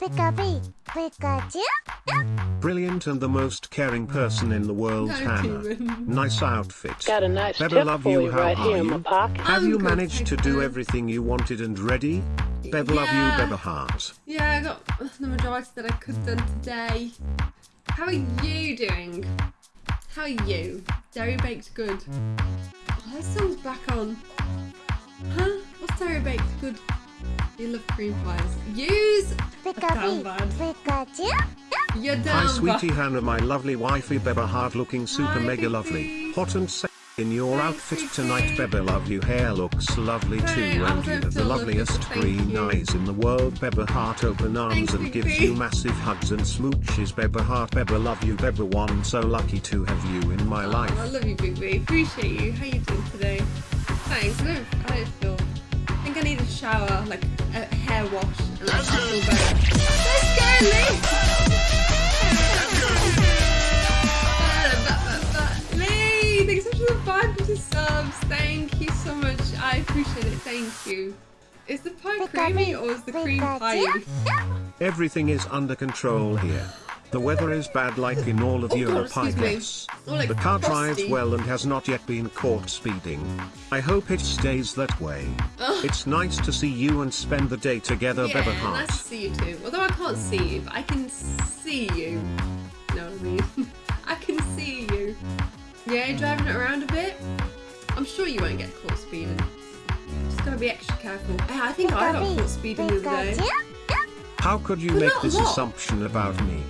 Pika-pee, Pikachu. Brilliant and the most caring person in the world, No, Hannah. Nice outfit. Got a nice Beba tip love for you, you how right are here in my you? pocket. Have I'm you managed to do everything you wanted and ready? Beba love you, Beba heart. Yeah, I got the majority that I could have done today. How are you doing? How are you? Dairy Baked Good. Oh, that song's back on. Huh? What's Dairy Baked Good? You love cream pies. Use Pika-pee, Down bad. Pikachu. your Hi, sweetie. Hannah, my lovely wifey, Beba heart looking super Hi, mega Big lovely. Hot and sexy in your Hi, outfit sweetie. tonight, Beba love you. Hair looks lovely Hey, too, I and you have the loveliest green you. eyes in the world. Beba heart open arms Thanks, and Big gives you massive hugs and smooches. Beba heart, Beba love you, Beba one. So lucky to have you in my life. Oh, I love you, Big B. Appreciate you. How you doing today? Thanks. Shower, like a hair wash, and I'll feel better. Let's go, Lee! Lee, thanks so much for the 550 subs. Thank you so much. I appreciate it. Thank you. Is the pie creamy or is the cream pie? Everything is under control here. The weather is bad like in all of Oh, Europe, I guess. Or like The car frosty. drives well and has not yet been caught speeding. I hope it stays that way. It's nice to see you and spend the day together, Yeah, Beba nice to see you too. Although I can't see you, but I can see you. know what I mean? I can see you. Yeah, driving it around a bit. I'm sure you won't get caught speeding. Just gotta be extra careful. Yeah, I think I got Pika-pee, caught speeding the other day. How could you But make this what? assumption about me?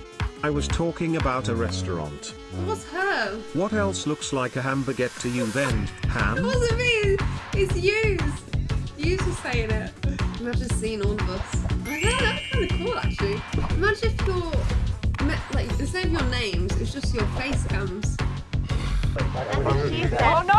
I was talking about a restaurant. What's her? What else looks like a hamburger to you then, It Ham? wasn't me. It's you. Yous were saying it. Imagine seeing all of us. I know, that's kind of cool actually. Imagine if your like instead of your names, it's just your face cams. Oh no!